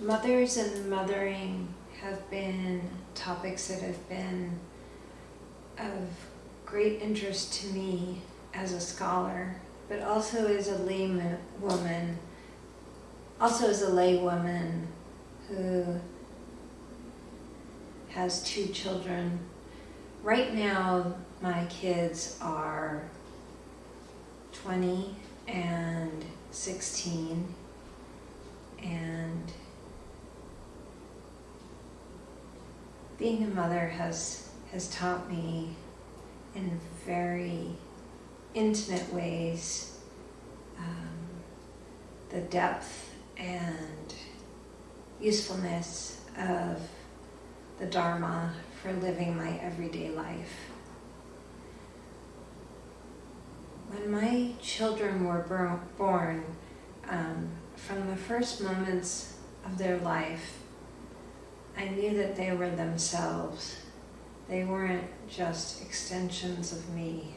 Mothers and mothering have been topics that have been of great interest to me as a scholar, but also as a layman woman, also as a lay woman who has two children. Right now, my kids are 20 and 16 and being a mother has has taught me in very intimate ways um, the depth and usefulness of the Dharma for living my everyday life. When my children were born, um, from the first moments of their life, I knew that they were themselves. They weren't just extensions of me.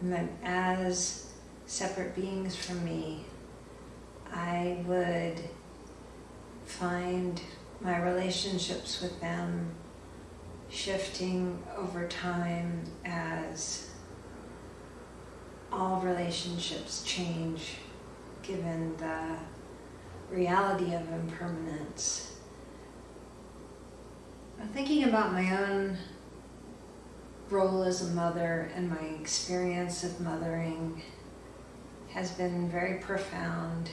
And that as separate beings from me, I would find my relationships with them shifting over time as all relationships change given the reality of impermanence. Thinking about my own role as a mother and my experience of mothering has been very profound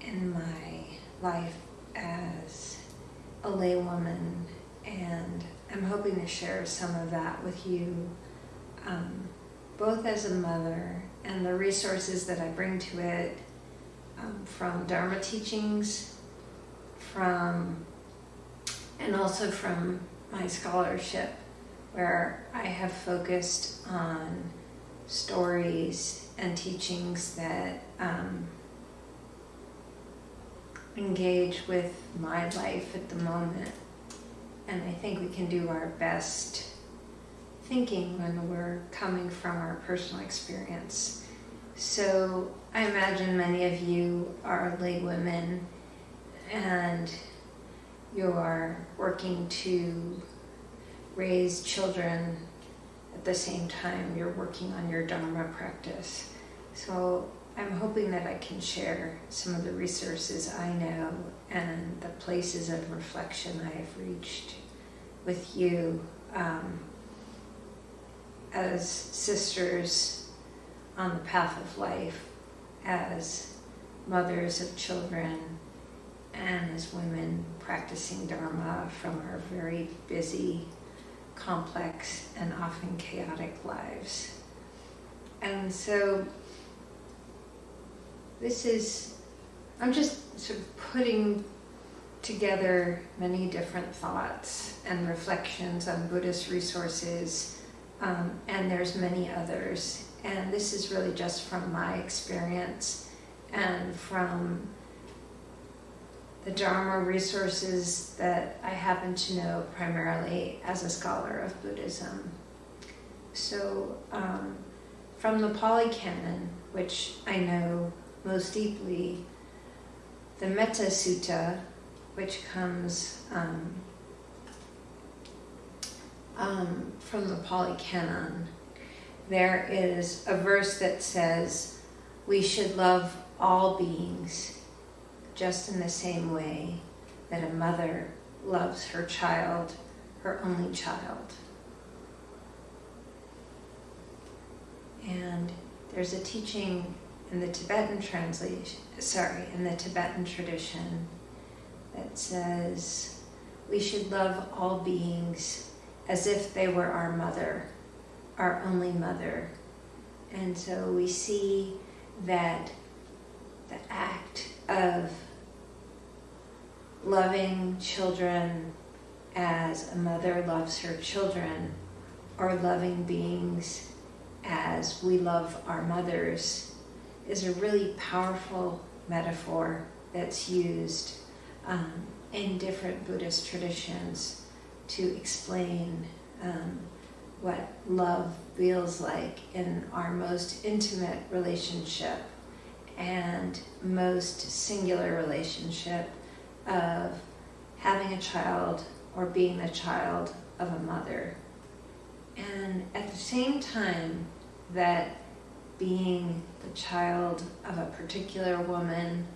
in my life as a laywoman, and I'm hoping to share some of that with you, um, both as a mother and the resources that I bring to it um, from Dharma teachings, from and also from my scholarship, where I have focused on stories and teachings that um, engage with my life at the moment. And I think we can do our best thinking when we're coming from our personal experience. So I imagine many of you are lay women and you are working to raise children at the same time you're working on your Dharma practice. So I'm hoping that I can share some of the resources I know and the places of reflection I have reached with you um, as sisters on the path of life, as mothers of children, and as women practicing Dharma from our very busy, complex, and often chaotic lives. And so this is, I'm just sort of putting together many different thoughts and reflections on Buddhist resources, um, and there's many others. And this is really just from my experience and from the Dharma resources that I happen to know primarily as a scholar of Buddhism. So, um, from the Pali Canon, which I know most deeply, the Metta Sutta, which comes um, um, from the Pali Canon, there is a verse that says, We should love all beings just in the same way that a mother loves her child, her only child. And there's a teaching in the Tibetan translation, sorry, in the Tibetan tradition that says we should love all beings as if they were our mother, our only mother. And so we see that the act of loving children as a mother loves her children, or loving beings as we love our mothers, is a really powerful metaphor that's used um, in different Buddhist traditions to explain um, what love feels like in our most intimate relationship and most singular relationship of having a child or being the child of a mother. And at the same time that being the child of a particular woman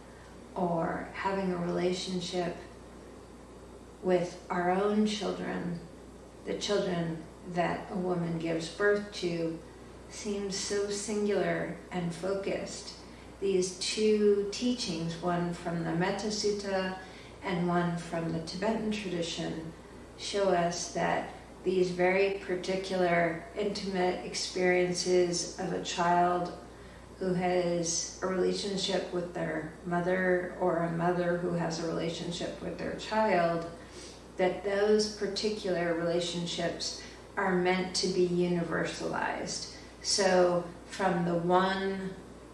or having a relationship with our own children, the children that a woman gives birth to, seems so singular and focused. These two teachings, one from the Metta Sutta and one from the Tibetan tradition, show us that these very particular intimate experiences of a child who has a relationship with their mother or a mother who has a relationship with their child, that those particular relationships are meant to be universalized. So from the one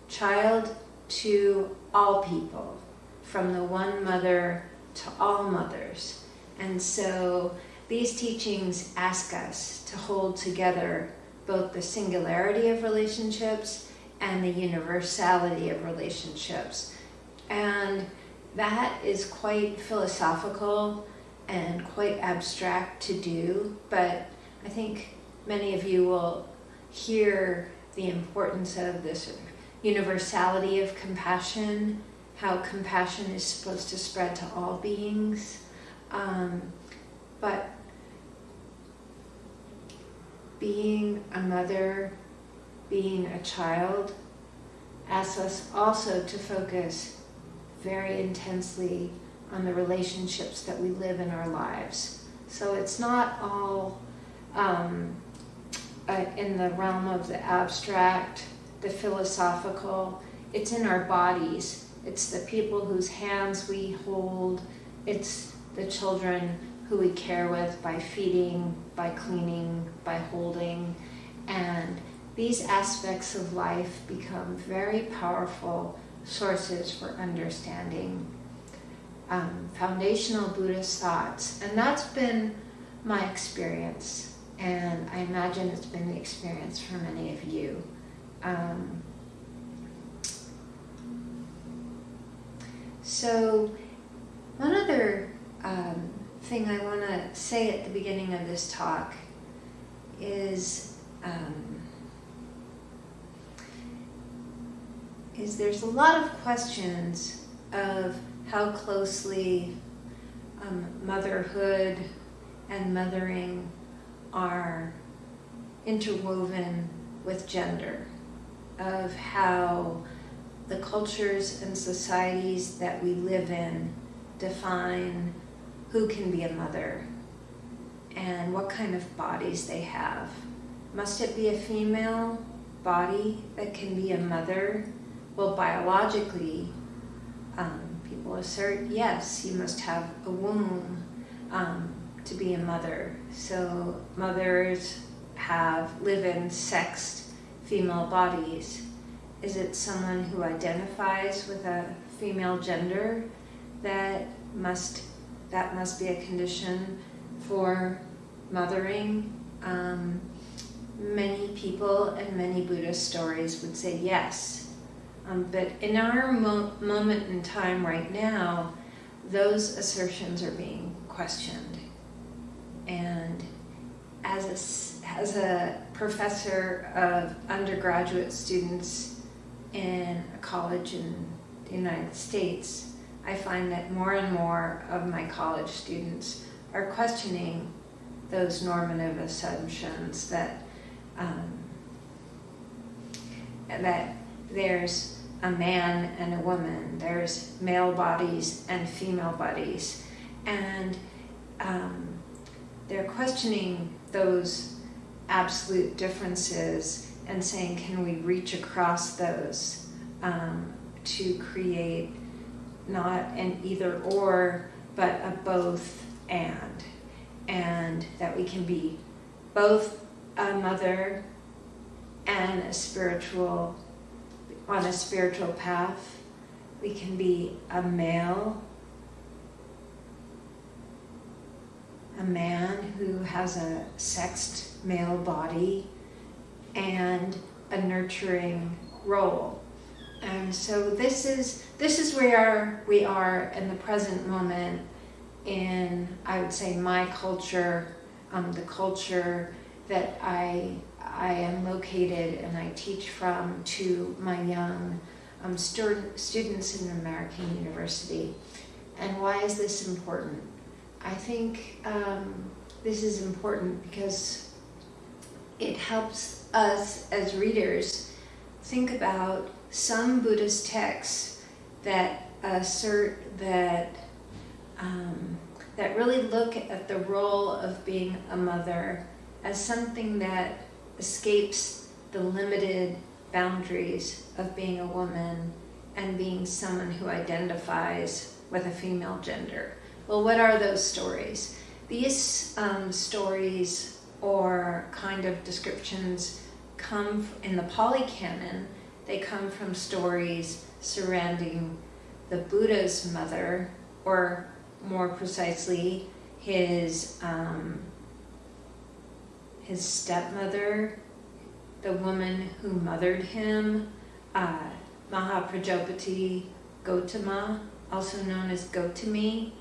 child to all people, from the one mother to all mothers. And so these teachings ask us to hold together both the singularity of relationships and the universality of relationships. And that is quite philosophical and quite abstract to do, but I think many of you will hear the importance of this universality of compassion, how compassion is supposed to spread to all beings. Um, but being a mother, being a child, asks us also to focus very intensely on the relationships that we live in our lives. So it's not all um, uh, in the realm of the abstract, the philosophical, it's in our bodies. It's the people whose hands we hold, it's the children who we care with by feeding, by cleaning, by holding. And these aspects of life become very powerful sources for understanding um, foundational Buddhist thoughts. And that's been my experience. And I imagine it's been the experience for many of you. Um, so, one other um, thing I want to say at the beginning of this talk is um, is there's a lot of questions of how closely um, motherhood and mothering are interwoven with gender, of how the cultures and societies that we live in define who can be a mother and what kind of bodies they have. Must it be a female body that can be a mother? Well, biologically, um, people assert yes, you must have a womb um, to be a mother. So mothers have live in sexed female bodies. Is it someone who identifies with a female gender that must that must be a condition for mothering. Um, many people and many Buddhist stories would say yes. Um, but in our mo moment in time right now, those assertions are being questioned. And as a, as a professor of undergraduate students in a college in the United States, I find that more and more of my college students are questioning those normative assumptions that um, that there's a man and a woman, there's male bodies and female bodies, and um, they're questioning those absolute differences and saying, can we reach across those um, to create not an either or, but a both and. And that we can be both a mother and a spiritual, on a spiritual path. We can be a male, a man who has a sexed male body, and a nurturing role. And so this is this is where we are in the present moment in I would say my culture, um, the culture that I I am located and I teach from to my young um, student, students in American University. And why is this important? I think um, this is important because it helps us as readers think about some Buddhist texts that assert that um, that really look at the role of being a mother as something that escapes the limited boundaries of being a woman and being someone who identifies with a female gender. Well, what are those stories? These um, stories or kind of descriptions come in the Pali Canon, they come from stories surrounding the Buddha's mother, or more precisely, his um, his stepmother, the woman who mothered him, uh, Mahaprajapati Gotama, also known as Gotami,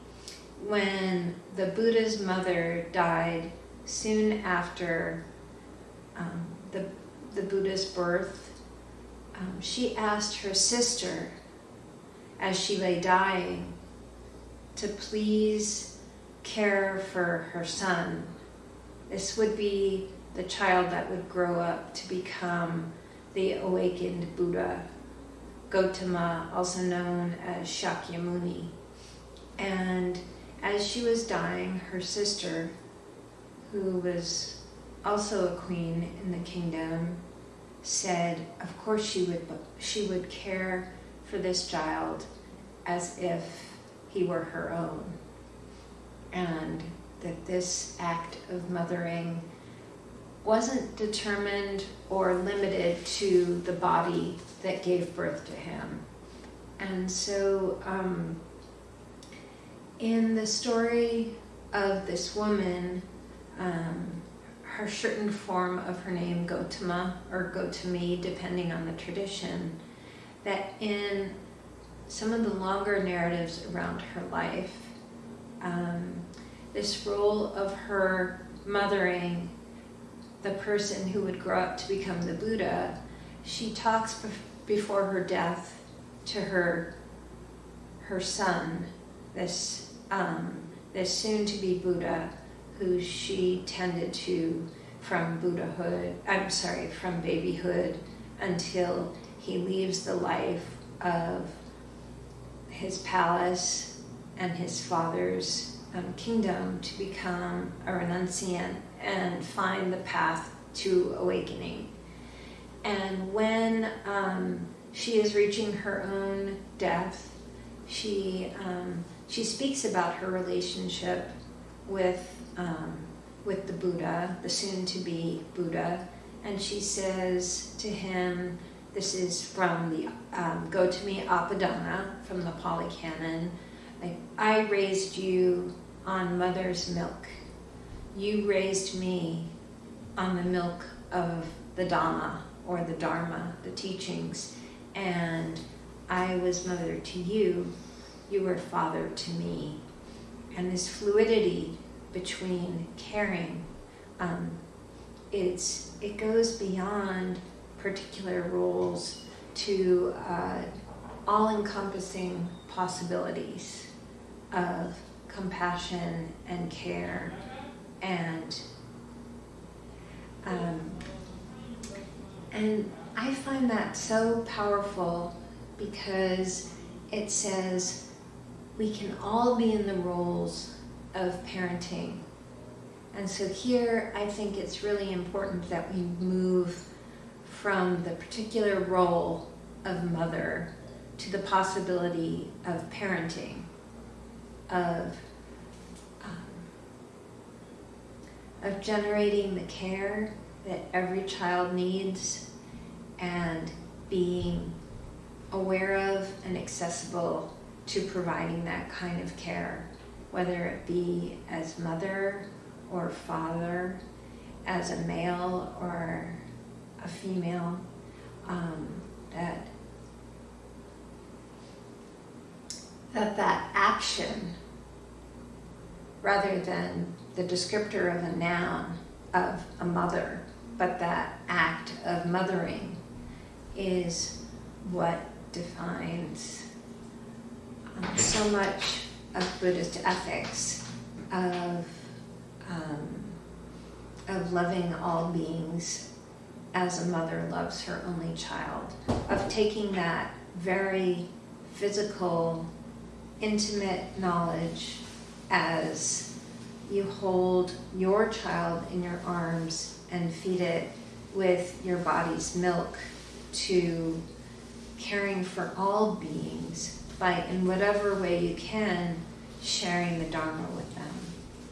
when the Buddha's mother died soon after um, the, the Buddha's birth, um, she asked her sister, as she lay dying, to please care for her son this would be the child that would grow up to become the awakened Buddha, Gotama, also known as Shakyamuni. And as she was dying, her sister, who was also a queen in the kingdom, said, of course she would, she would care for this child as if he were her own. And that this act of mothering wasn't determined or limited to the body that gave birth to him. And so, um, in the story of this woman, um, her certain form of her name, Gotama or Gotami, depending on the tradition, that in some of the longer narratives around her life, um, this role of her mothering the person who would grow up to become the Buddha, she talks before her death to her her son, this um, this soon-to-be Buddha, who she tended to from Buddhahood. I'm sorry, from babyhood until he leaves the life of his palace and his father's um, kingdom to become a renunciant and find the path to awakening. And when um, she is reaching her own death, she um, she speaks about her relationship with um, with the Buddha, the soon-to-be Buddha, and she says to him, "This is from the um, Gotami Apadana from the Pali Canon." I, I raised you on mother's milk. You raised me on the milk of the Dhamma or the Dharma, the teachings, and I was mother to you. You were father to me. And this fluidity between caring, um, it's, it goes beyond particular roles to uh, all-encompassing possibilities of compassion and care and um, and I find that so powerful because it says we can all be in the roles of parenting. And so here I think it's really important that we move from the particular role of mother to the possibility of parenting of um, of generating the care that every child needs and being aware of and accessible to providing that kind of care, whether it be as mother or father, as a male or a female, um, that that that action, rather than the descriptor of a noun of a mother, but that act of mothering is what defines um, so much of Buddhist ethics of um, of loving all beings as a mother loves her only child, of taking that very physical, intimate knowledge as you hold your child in your arms and feed it with your body's milk to caring for all beings by, in whatever way you can, sharing the Dharma with them.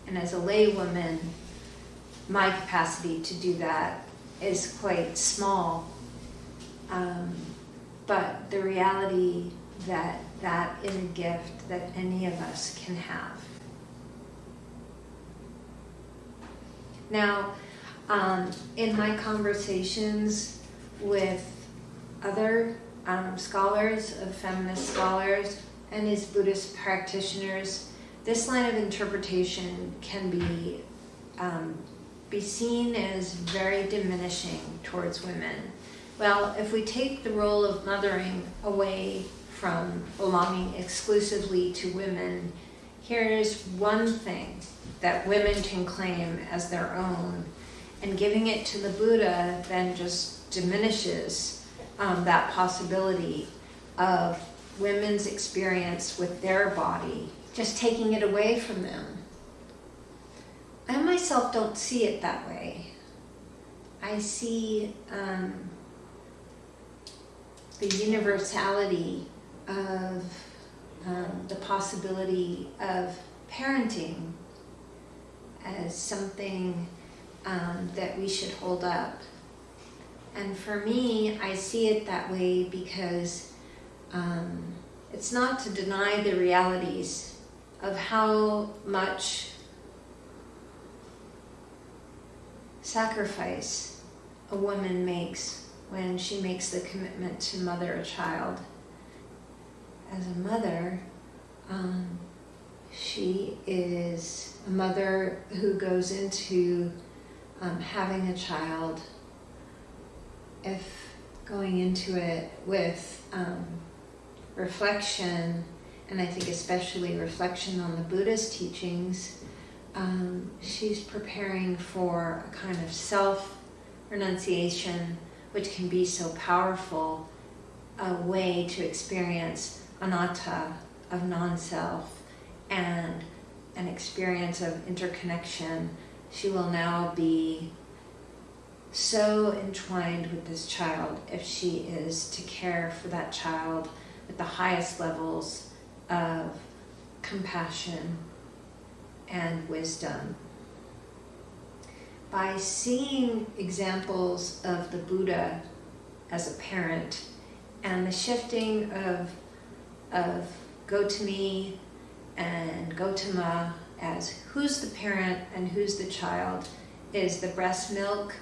And as a laywoman, my capacity to do that is quite small. Um, but the reality that that is a gift that any of us can have. Now, um, in my conversations with other um, scholars, of feminist scholars, and as Buddhist practitioners, this line of interpretation can be um, be seen as very diminishing towards women. Well, if we take the role of mothering away from belonging exclusively to women, here's one thing that women can claim as their own, and giving it to the Buddha then just diminishes um, that possibility of women's experience with their body, just taking it away from them. I myself don't see it that way. I see um, the universality of um, the possibility of parenting as something um, that we should hold up. And for me, I see it that way because um, it's not to deny the realities of how much sacrifice a woman makes when she makes the commitment to mother a child. As a mother, um, she is a mother who goes into um, having a child, if going into it with um, reflection, and I think especially reflection on the Buddha's teachings, um, she's preparing for a kind of self renunciation, which can be so powerful, a way to experience anatta of non self and an experience of interconnection. She will now be so entwined with this child if she is to care for that child with the highest levels of compassion and wisdom. By seeing examples of the Buddha as a parent and the shifting of, of Gotami and Gotama as who's the parent and who's the child, is the breast milk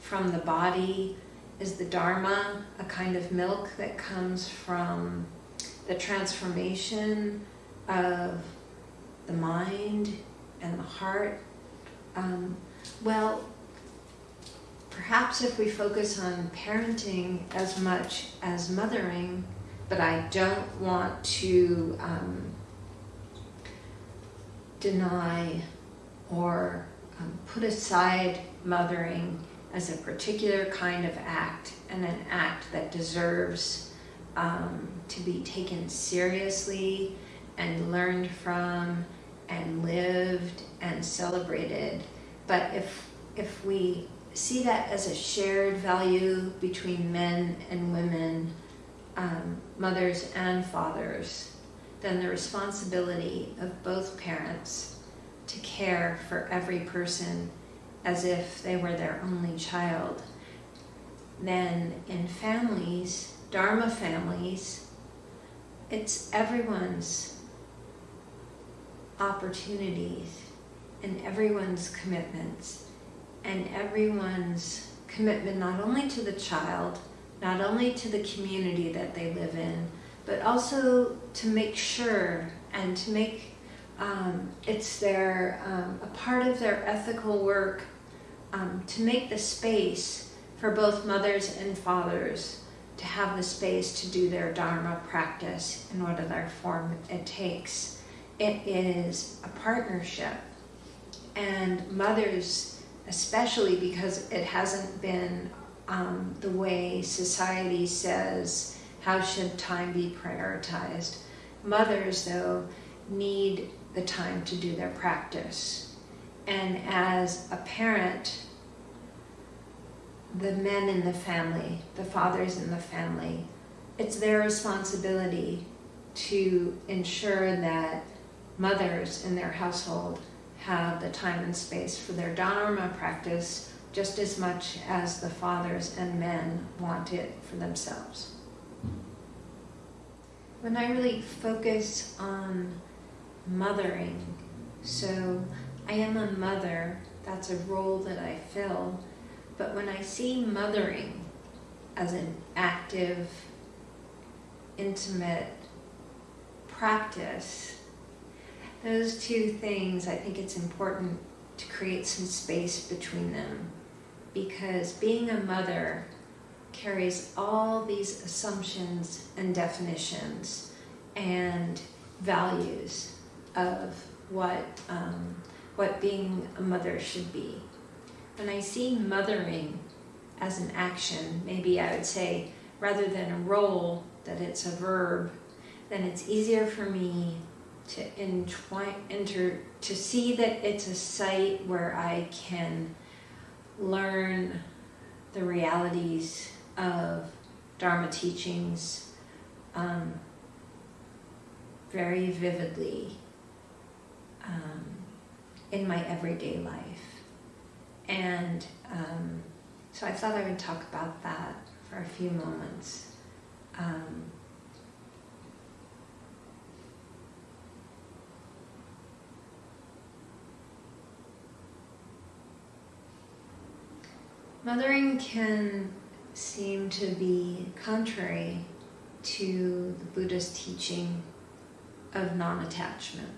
from the body, is the Dharma a kind of milk that comes from the transformation of the mind and the heart. Um, well, perhaps if we focus on parenting as much as mothering, but I don't want to um, deny or um, put aside mothering as a particular kind of act and an act that deserves um, to be taken seriously and learned from and lived and celebrated. But if, if we see that as a shared value between men and women, um, mothers and fathers, then the responsibility of both parents to care for every person as if they were their only child. Then in families, Dharma families, it's everyone's opportunities and everyone's commitments and everyone's commitment not only to the child, not only to the community that they live in, but also to make sure and to make um, it's their um, a part of their ethical work um, to make the space for both mothers and fathers to have the space to do their dharma practice in whatever form it takes. It is a partnership, and mothers, especially because it hasn't been um, the way society says how should time be prioritized. Mothers, though, need the time to do their practice. And as a parent, the men in the family, the fathers in the family, it's their responsibility to ensure that mothers in their household have the time and space for their dharma practice just as much as the fathers and men want it for themselves. When I really focus on mothering, so I am a mother, that's a role that I fill, but when I see mothering as an active, intimate practice, those two things, I think it's important to create some space between them. Because being a mother carries all these assumptions and definitions and values of what um, what being a mother should be. When I see mothering as an action, maybe I would say rather than a role, that it's a verb, then it's easier for me to entwine, enter, to see that it's a site where I can learn the realities of Dharma teachings um, very vividly um, in my everyday life. And um, so I thought I would talk about that for a few moments. Um, Mothering can seem to be contrary to the Buddha's teaching of non-attachment.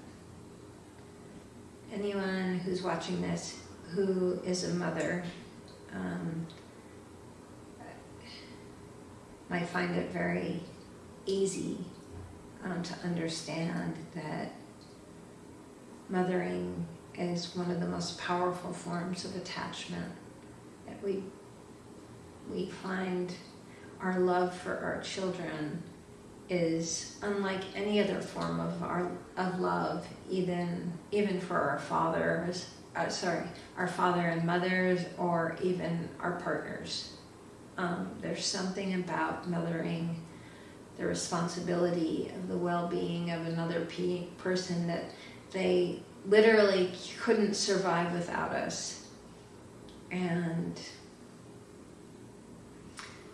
Anyone who's watching this who is a mother um, might find it very easy um, to understand that mothering is one of the most powerful forms of attachment that we we find our love for our children is unlike any other form of our of love, even even for our fathers, uh, sorry, our father and mothers, or even our partners. Um, there's something about mothering, the responsibility of the well-being of another pe person that they literally couldn't survive without us and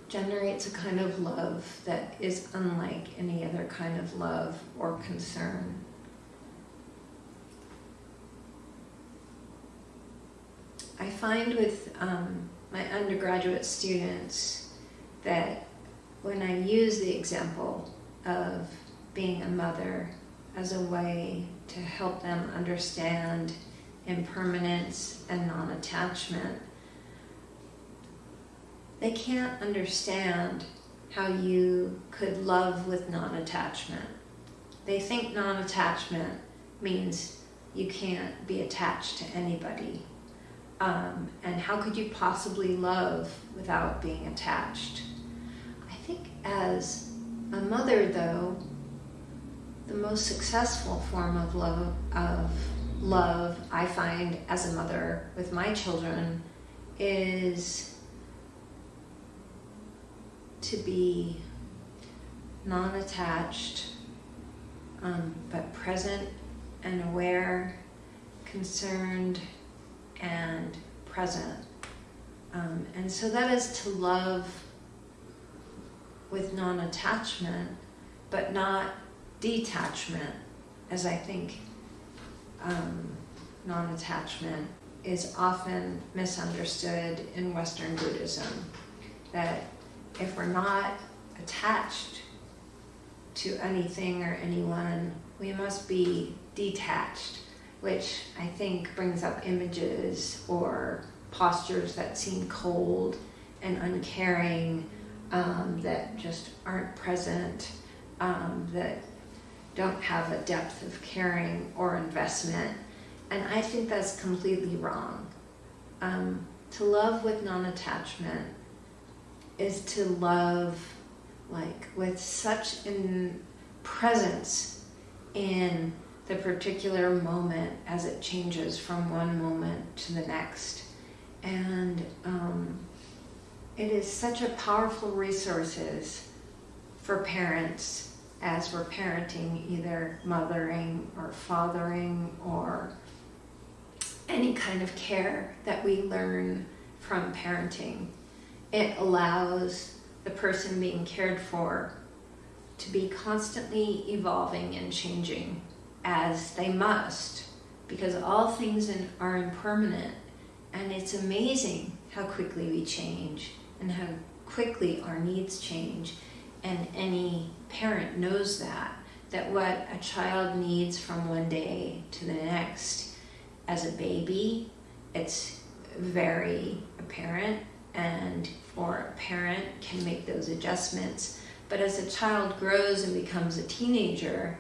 generates a kind of love that is unlike any other kind of love or concern. I find with um, my undergraduate students that when I use the example of being a mother as a way to help them understand impermanence and non-attachment, they can't understand how you could love with non-attachment. They think non-attachment means you can't be attached to anybody. Um, and how could you possibly love without being attached? I think as a mother, though, the most successful form of love, of love I find as a mother with my children is to be non-attached, um, but present and aware, concerned and present. Um, and so that is to love with non-attachment, but not detachment, as I think um, non-attachment is often misunderstood in Western Buddhism. That if we're not attached to anything or anyone, we must be detached, which I think brings up images or postures that seem cold and uncaring, um, that just aren't present, um, that don't have a depth of caring or investment. And I think that's completely wrong. Um, to love with non attachment is to love like with such in presence in the particular moment as it changes from one moment to the next. And um, it is such a powerful resources for parents as we're parenting, either mothering or fathering or any kind of care that we learn from parenting. It allows the person being cared for to be constantly evolving and changing as they must because all things in, are impermanent. And it's amazing how quickly we change and how quickly our needs change. And any parent knows that that what a child needs from one day to the next as a baby it's very apparent and or a parent can make those adjustments. But as a child grows and becomes a teenager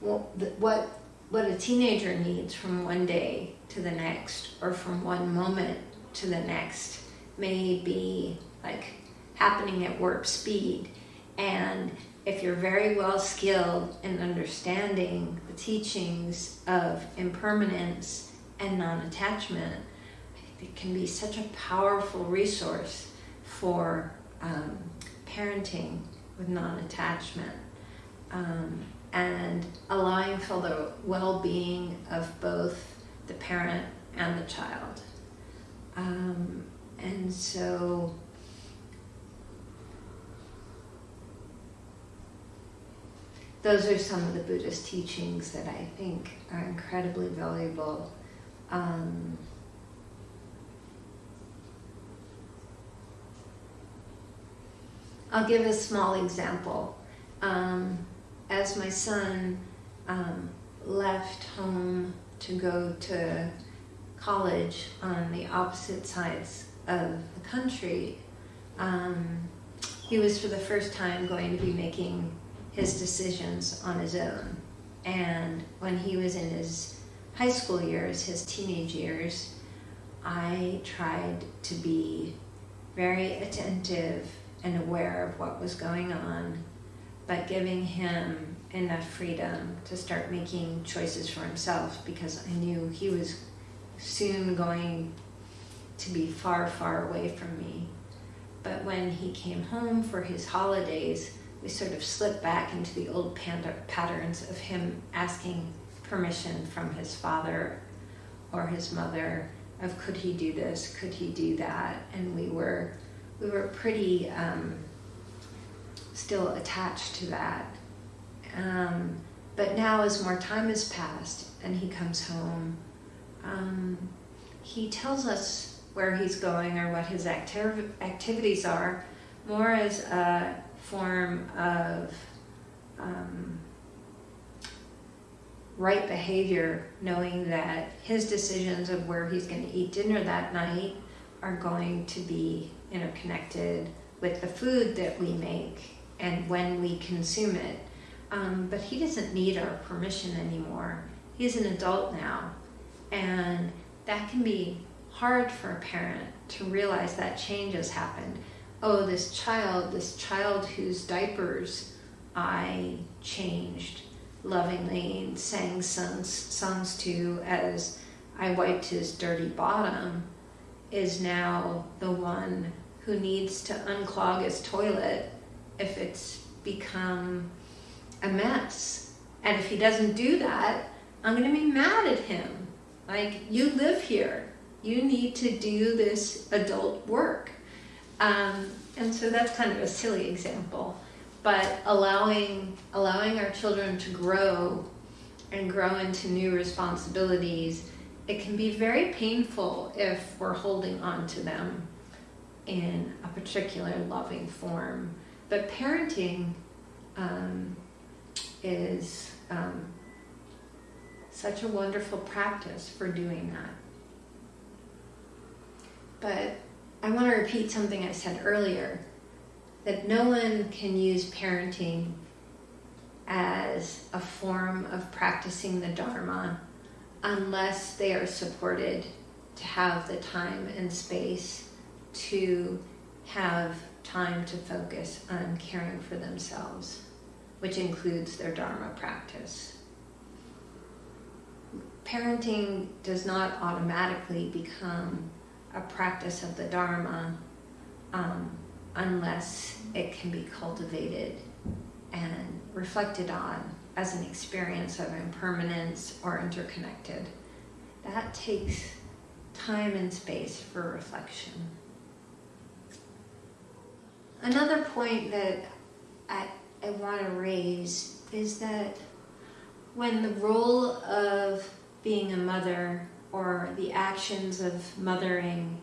what what a teenager needs from one day to the next or from one moment to the next may be like happening at warp speed. And if you're very well skilled in understanding the teachings of impermanence and non-attachment it can be such a powerful resource for um, parenting with non-attachment um, and allowing for the well-being of both the parent and the child. Um, and so those are some of the Buddhist teachings that I think are incredibly valuable. Um, I'll give a small example. Um, as my son um, left home to go to college on the opposite sides of the country, um, he was for the first time going to be making his decisions on his own. And when he was in his high school years, his teenage years, I tried to be very attentive and aware of what was going on, but giving him enough freedom to start making choices for himself because I knew he was soon going to be far, far away from me. But when he came home for his holidays, we sort of slipped back into the old patterns of him asking permission from his father or his mother of could he do this, could he do that, and we were we were pretty um, still attached to that. Um, but now, as more time has passed and he comes home, um, he tells us where he's going or what his activ- activities are more as a form of um, right behavior, knowing that his decisions of where he's going to eat dinner that night are going to be interconnected with the food that we make and when we consume it. Um, but he doesn't need our permission anymore. He's an adult now. And that can be hard for a parent to realize that change has happened. Oh, this child, this child whose diapers I changed lovingly and sang songs, songs to as I wiped his dirty bottom is now the one who needs to unclog his toilet if it's become a mess. And if he doesn't do that, I'm going to be mad at him. Like, you live here. You need to do this adult work. Um, and so that's kind of a silly example. But allowing, allowing our children to grow and grow into new responsibilities it can be very painful if we're holding on to them in a particular loving form. But parenting um, is um, such a wonderful practice for doing that. But I want to repeat something I said earlier that no one can use parenting as a form of practicing the Dharma unless they are supported to have the time and space to have time to focus on caring for themselves, which includes their Dharma practice. Parenting does not automatically become a practice of the Dharma um, unless it can be cultivated and reflected on as an experience of impermanence or interconnected. That takes time and space for reflection. Another point that I, I want to raise is that when the role of being a mother or the actions of mothering,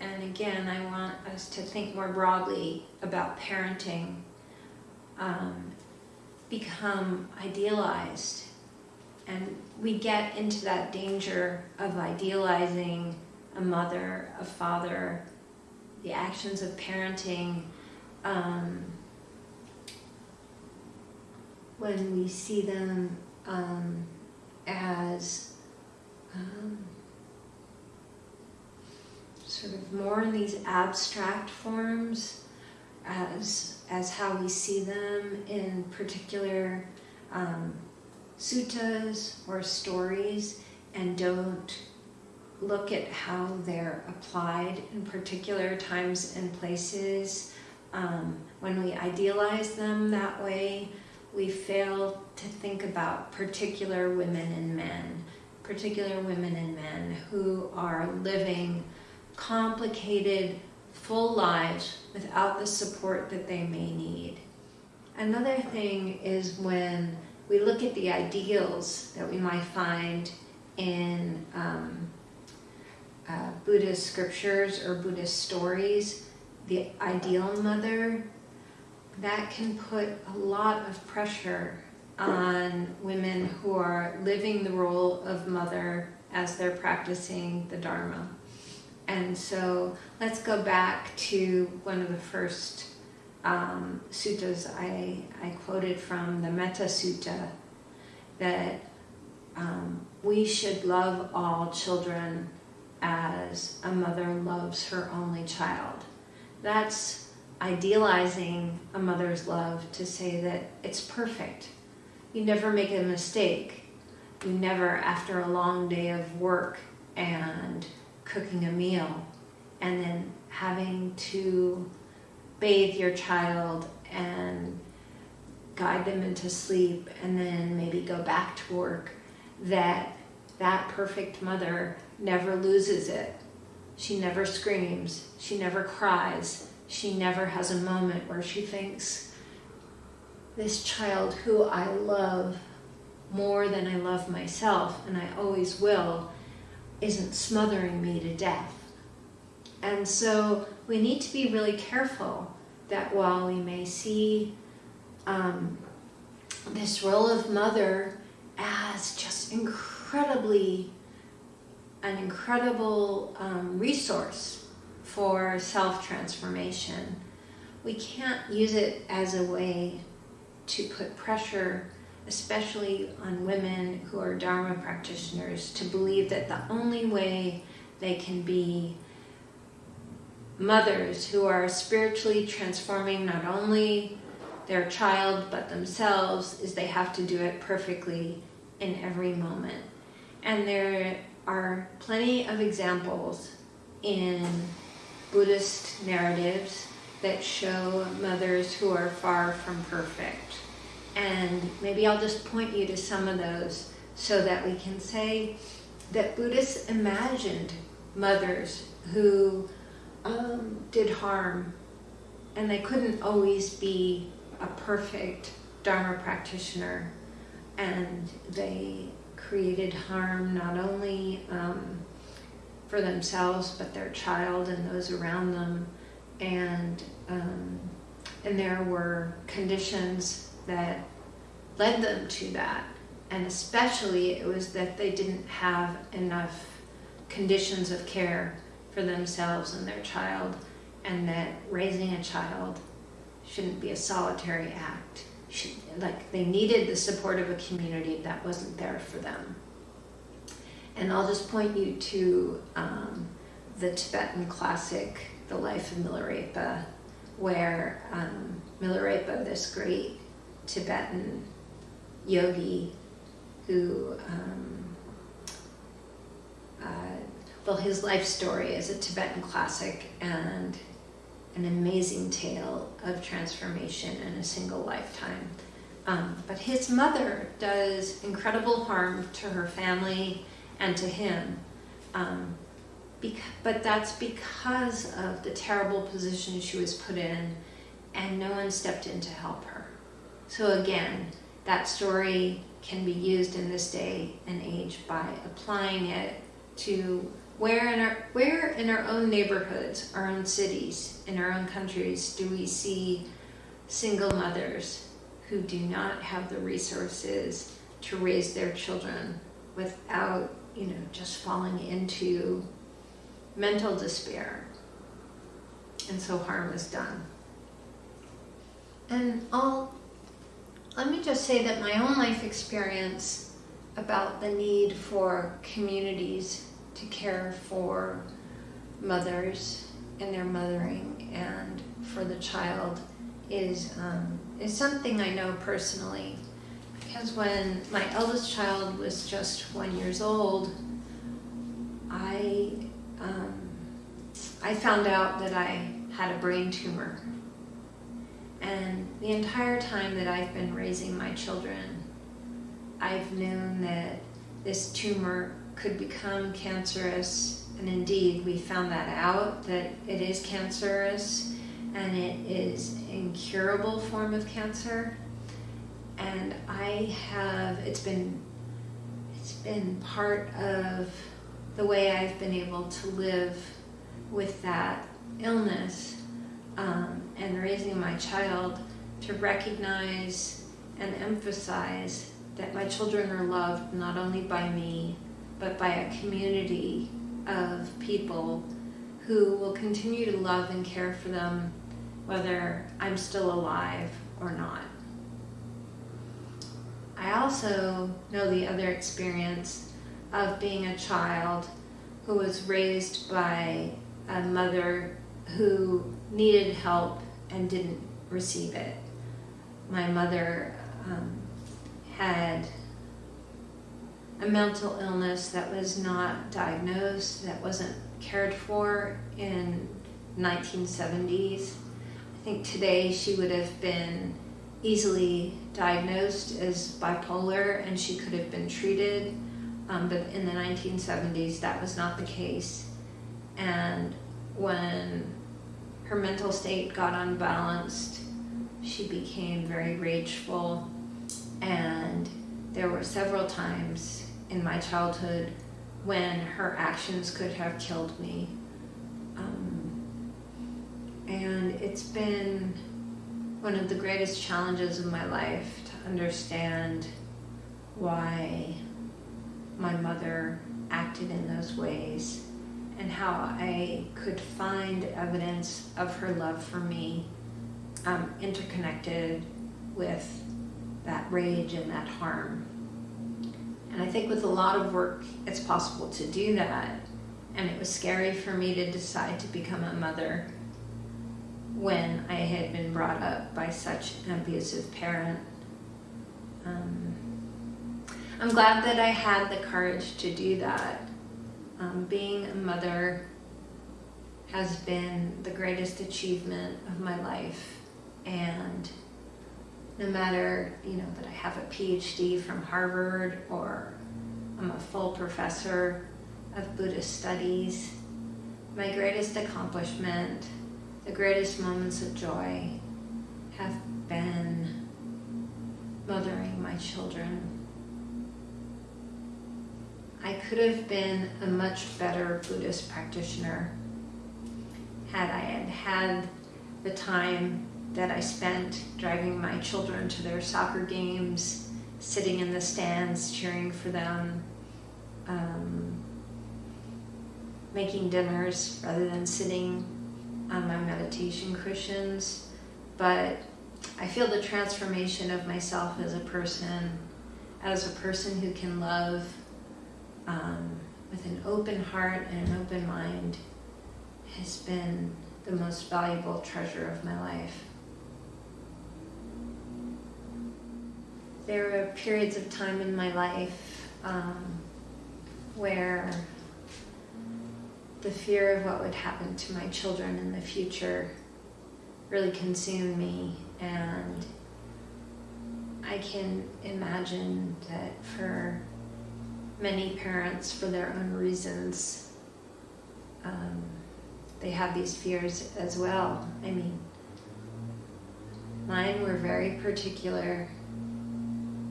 and again, I want us to think more broadly about parenting, um, become idealized. And we get into that danger of idealizing a mother, a father, the actions of parenting um, when we see them um, as um, sort of more in these abstract forms as as how we see them in particular um, suttas or stories and don't look at how they're applied in particular times and places. Um, when we idealize them that way, we fail to think about particular women and men, particular women and men who are living complicated, full lives without the support that they may need. Another thing is when we look at the ideals that we might find in um, uh, Buddhist scriptures or Buddhist stories, the ideal mother, that can put a lot of pressure on women who are living the role of mother as they're practicing the Dharma. And so let's go back to one of the first um, suttas I, I quoted from the Metta Sutta that um, we should love all children as a mother loves her only child. That's idealizing a mother's love to say that it's perfect. You never make a mistake. You never, after a long day of work and cooking a meal, and then having to bathe your child and guide them into sleep and then maybe go back to work, that that perfect mother never loses it. She never screams. She never cries. She never has a moment where she thinks, this child who I love more than I love myself, and I always will, isn't smothering me to death. And so we need to be really careful that while we may see um, this role of mother as just incredibly an incredible um, resource for self-transformation. We can't use it as a way to put pressure, especially on women who are Dharma practitioners, to believe that the only way they can be mothers who are spiritually transforming not only their child but themselves is they have to do it perfectly in every moment. And there are plenty of examples in Buddhist narratives that show mothers who are far from perfect. And maybe I'll just point you to some of those so that we can say that Buddhists imagined mothers who um, did harm and they couldn't always be a perfect Dharma practitioner. And they created harm not only um, for themselves but their child and those around them. And um, and there were conditions that led them to that. And especially it was that they didn't have enough conditions of care for themselves and their child, and that raising a child shouldn't be a solitary act. Should, like they needed the support of a community that wasn't there for them. And I'll just point you to um, the Tibetan classic, The Life of Milarepa, where um, Milarepa, this great Tibetan yogi who, um, uh, well, his life story is a Tibetan classic and an amazing tale of transformation in a single lifetime. Um, but his mother does incredible harm to her family and to him. Um, but that's because of the terrible position she was put in and no one stepped in to help her. So again, that story can be used in this day and age by applying it to where in our where in our own neighborhoods, our own cities, in our own countries do we see single mothers who do not have the resources to raise their children without, you know, just falling into mental despair. And so harm is done. And I'll let me just say that my own life experience about the need for communities to care for mothers in their mothering and for the child is um, is something I know personally. Because when my eldest child was just one years old, I um, I found out that I had a brain tumor and the entire time that I've been raising my children, I've known that this tumor could become cancerous. And indeed, we found that out, that it is cancerous and it is an incurable form of cancer. And I have, it's been, it's been part of the way I've been able to live with that illness um, and raising my child to recognize and emphasize that my children are loved not only by me, but by a community of people who will continue to love and care for them whether I'm still alive or not. I also know the other experience of being a child who was raised by a mother who needed help and didn't receive it. My mother um, had a mental illness that was not diagnosed, that wasn't cared for in 1970s. I think today she would have been easily diagnosed as bipolar and she could have been treated, um, but in the 1970s that was not the case. And when her mental state got unbalanced. She became very rageful, and there were several times in my childhood when her actions could have killed me. Um, and it's been one of the greatest challenges of my life to understand why my mother acted in those ways and how I could find evidence of her love for me um, interconnected with that rage and that harm. And I think with a lot of work, it's possible to do that. And it was scary for me to decide to become a mother when I had been brought up by such an abusive parent. Um, I'm glad that I had the courage to do that um, being a mother has been the greatest achievement of my life. And no matter, you know, that I have a PhD from Harvard or I'm a full professor of Buddhist studies, my greatest accomplishment, the greatest moments of joy have been mothering my children I could have been a much better Buddhist practitioner had I had had the time that I spent driving my children to their soccer games, sitting in the stands cheering for them, um, making dinners rather than sitting on my meditation cushions. But I feel the transformation of myself as a person, as a person who can love um, with an open heart and an open mind, has been the most valuable treasure of my life. There were periods of time in my life um, where the fear of what would happen to my children in the future really consumed me and I can imagine that for many parents, for their own reasons, um, they have these fears as well. I mean, mine were very particular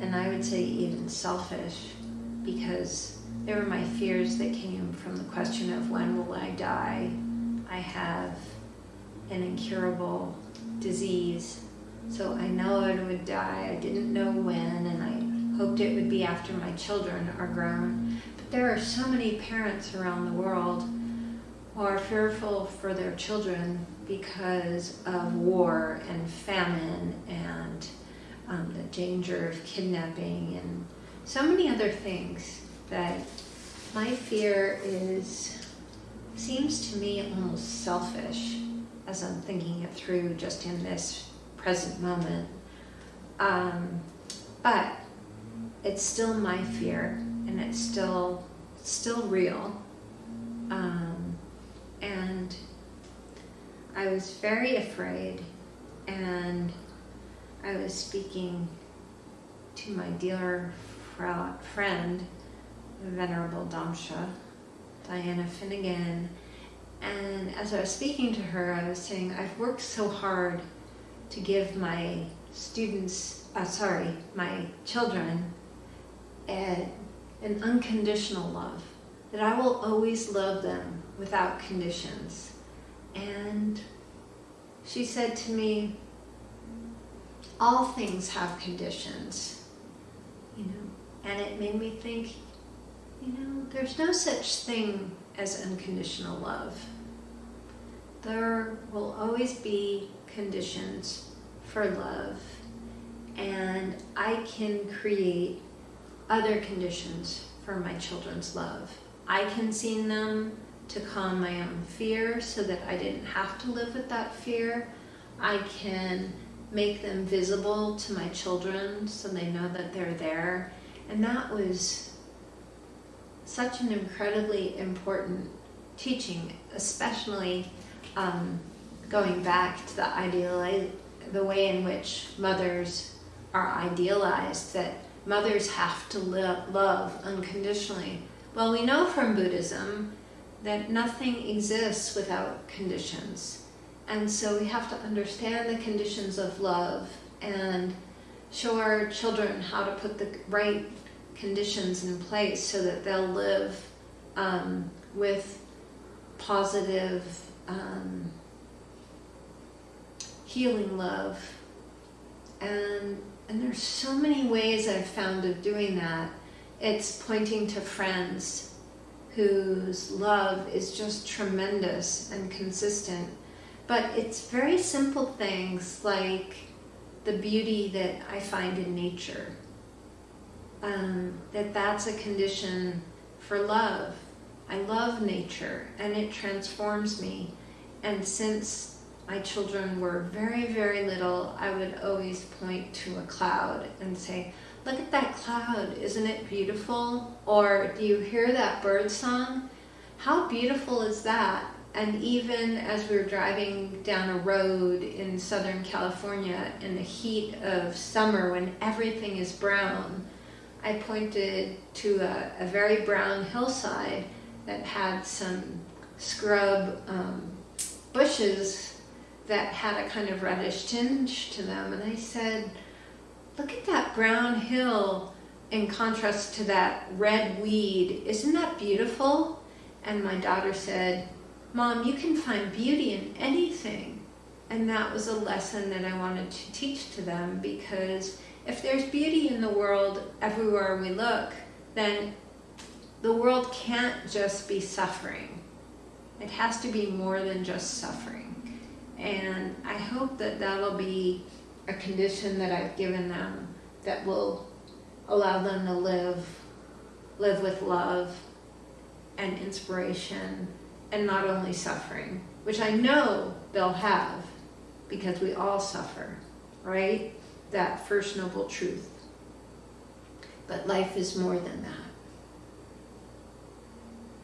and I would say even selfish because they were my fears that came from the question of when will I die? I have an incurable disease, so I know I would die. I didn't know when, and I hoped it would be after my children are grown. But there are so many parents around the world who are fearful for their children because of war and famine and um, the danger of kidnapping and so many other things that my fear is seems to me almost selfish as I'm thinking it through just in this present moment. Um, but it's still my fear and it's still still real. Um, and I was very afraid and I was speaking to my dear friend, Venerable Damchö, Diana Finnegan, and as I was speaking to her, I was saying, I've worked so hard to give my students, uh, sorry, my children, a, an unconditional love, that I will always love them without conditions. And she said to me, all things have conditions, you know, and it made me think, you know, there's no such thing as unconditional love. There will always be conditions for love, and I can create other conditions for my children's love. I can see them to calm my own fear so that I didn't have to live with that fear. I can make them visible to my children so they know that they're there. And that was such an incredibly important teaching, especially um, going back to the ideal, the way in which mothers are idealized, that mothers have to love unconditionally. Well, we know from Buddhism that nothing exists without conditions. And so we have to understand the conditions of love and show our children how to put the right conditions in place so that they'll live um, with positive um, healing love. And, and there's so many ways I've found of doing that. It's pointing to friends whose love is just tremendous and consistent. But it's very simple things like the beauty that I find in nature. Um, that that's a condition for love. I love nature and it transforms me. And since my children were very, very little, I would always point to a cloud and say, look at that cloud, isn't it beautiful? Or do you hear that bird song? How beautiful is that? And even as we were driving down a road in Southern California in the heat of summer when everything is brown, I pointed to a, a very brown hillside that had some scrub um, bushes that had a kind of reddish tinge to them. And I said, look at that brown hill in contrast to that red weed. Isn't that beautiful? And my daughter said, Mom, you can find beauty in anything. And that was a lesson that I wanted to teach to them because if there's beauty in the world everywhere we look, then the world can't just be suffering. It has to be more than just suffering. And I hope that that'll be a condition that I've given them that will allow them to live live with love and inspiration and not only suffering, which I know they'll have because we all suffer, right? That first noble truth. But life is more than that.